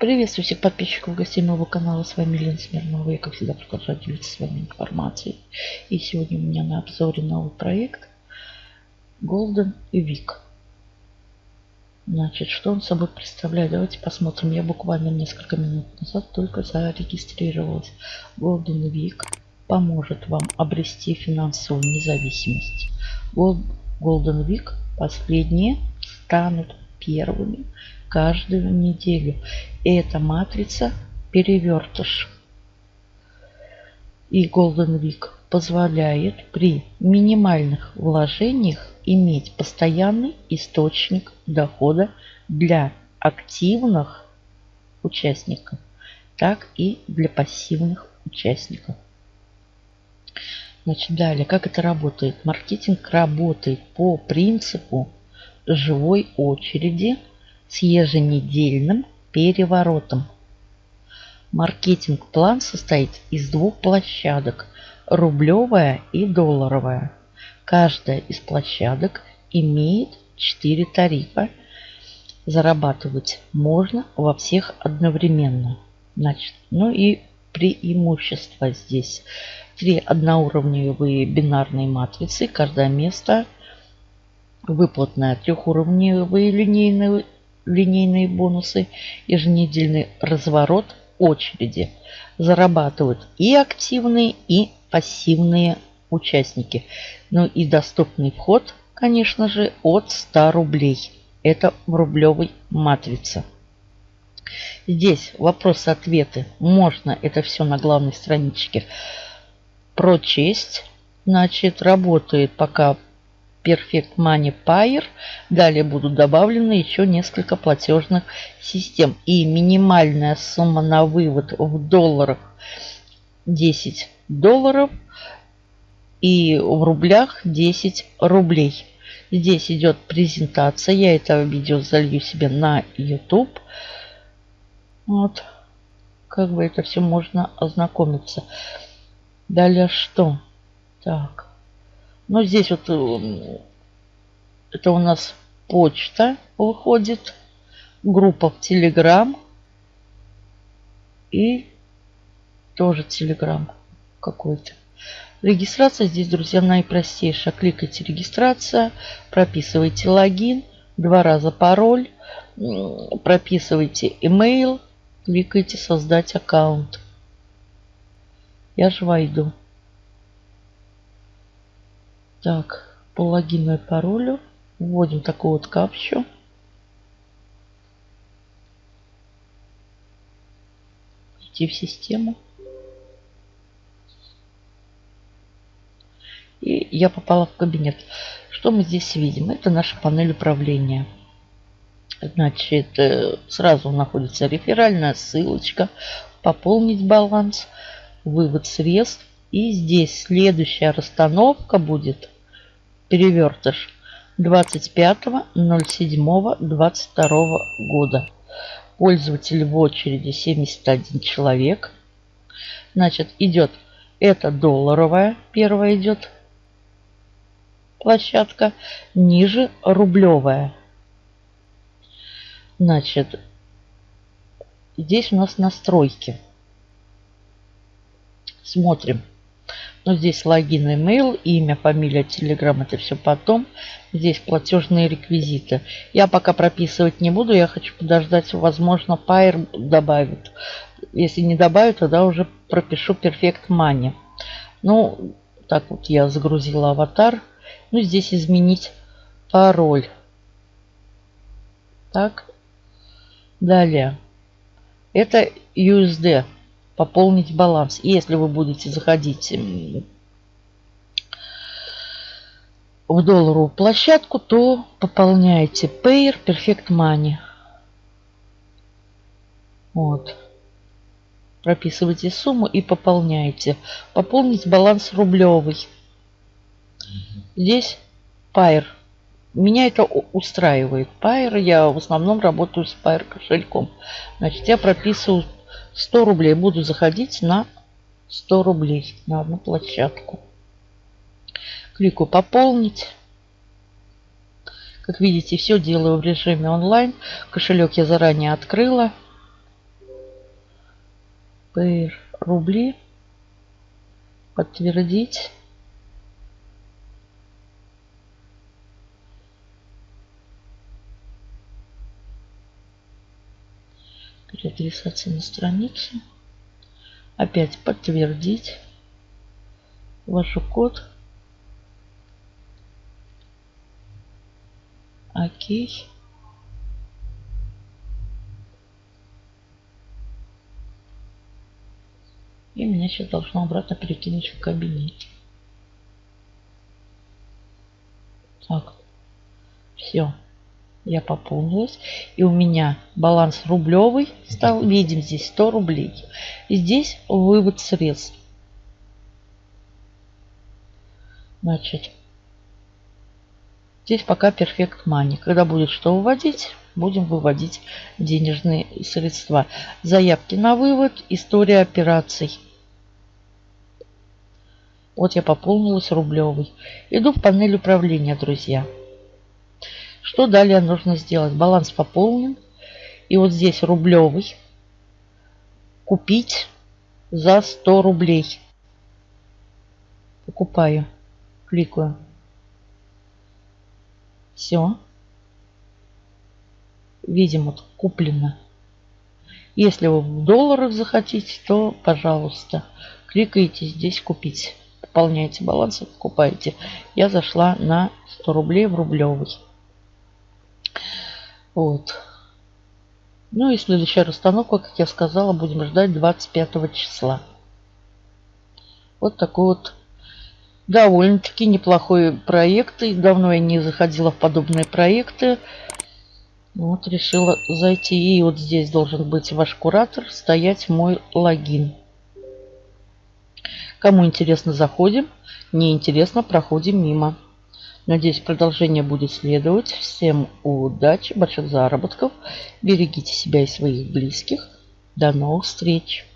Приветствую всех подписчиков гостей моего канала. С вами Лена Смирнова. Я, как всегда, продолжаю делиться с вами информацией. И сегодня у меня на обзоре новый проект Golden Week. Значит, что он собой представляет? Давайте посмотрим. Я буквально несколько минут назад только зарегистрировалась. Golden Week поможет вам обрести финансовую независимость. Golden Week последние станут первыми каждую неделю. Это матрица перевертыш. И Golden Week позволяет при минимальных вложениях иметь постоянный источник дохода для активных участников, так и для пассивных участников. Значит, далее, как это работает? Маркетинг работает по принципу живой очереди с еженедельным переворотом. Маркетинг-план состоит из двух площадок – рублевая и долларовая. Каждая из площадок имеет 4 тарифа. Зарабатывать можно во всех одновременно. Значит, ну и преимущества здесь. Три одноуровневые бинарные матрицы. Каждое место выплатная трехуровневые линейные, линейные бонусы, еженедельный разворот очереди. Зарабатывают и активные, и пассивные участники. Ну и доступный вход, конечно же, от 100 рублей. Это в рублевой матрице. Здесь вопросы-ответы. Можно это все на главной страничке прочесть. Значит, работает пока Perfect Money Payer. Далее будут добавлены еще несколько платежных систем. И минимальная сумма на вывод в долларах 10 долларов. И в рублях 10 рублей. Здесь идет презентация. Я это видео залью себе на YouTube. Вот. Как бы это все можно ознакомиться. Далее что? Так. Ну, здесь вот э, это у нас почта выходит. Группа в Телеграм. И тоже Телеграм какой-то. Регистрация здесь, друзья, наипростейшая. Кликайте регистрация, прописывайте логин, два раза пароль, прописывайте email, кликайте создать аккаунт. Я же войду. Так, по логину и паролю вводим такую вот капчу. Идти в систему. И я попала в кабинет. Что мы здесь видим? Это наша панель управления. Значит, э, сразу находится реферальная ссылочка. Пополнить баланс. Вывод средств. И здесь следующая расстановка будет перевертыш 25.07.22 года. Пользователь в очереди 71 человек. Значит, идет это долларовая, первая идет площадка, ниже рублевая. Значит, здесь у нас настройки. Смотрим. Ну, здесь логин, email, имя, фамилия, телеграм, это все потом. Здесь платежные реквизиты. Я пока прописывать не буду, я хочу подождать, возможно, Pair добавит. Если не добавит, тогда уже пропишу Perfect Money. Ну, так вот я загрузила аватар. Ну, здесь изменить пароль. Так. Далее. Это USD пополнить баланс. И если вы будете заходить в долларовую площадку, то пополняете Payer Perfect Money. Вот. Прописывайте сумму и пополняете. Пополнить баланс рублевый. Здесь Payer. Меня это устраивает. Payer. Я в основном работаю с Payer кошельком. Значит, я прописываю 100 рублей. Буду заходить на 100 рублей на одну площадку. Кликаю «Пополнить». Как видите, все делаю в режиме онлайн. Кошелек я заранее открыла. PR рубли. Подтвердить. Переадресация на страницу. Опять подтвердить. Ваш код. Окей. И меня сейчас должно обратно перекинуть в кабинет. Так. Все. Я пополнилась. И у меня баланс рублевый стал. Видим здесь 100 рублей. И здесь вывод средств. Значит, здесь пока Perfect Money. Когда будет что выводить, будем выводить денежные средства. Заявки на вывод, история операций. Вот я пополнилась рублевый. Иду в панель управления, друзья. Что далее нужно сделать? Баланс пополнен. И вот здесь рублевый. Купить за 100 рублей. Покупаю. Кликаю. Все. Видим, вот куплено. Если вы в долларах захотите, то, пожалуйста, кликаете здесь «Купить». Пополняете баланс и покупаете. Я зашла на 100 рублей в рублевый. Вот. Ну и следующая расстановка, как я сказала, будем ждать 25 числа. Вот такой вот довольно-таки неплохой проект. И давно я не заходила в подобные проекты. Вот решила зайти. И вот здесь должен быть ваш куратор, стоять мой логин. Кому интересно, заходим. Не интересно, проходим мимо. Надеюсь, продолжение будет следовать. Всем удачи, больших заработков. Берегите себя и своих близких. До новых встреч!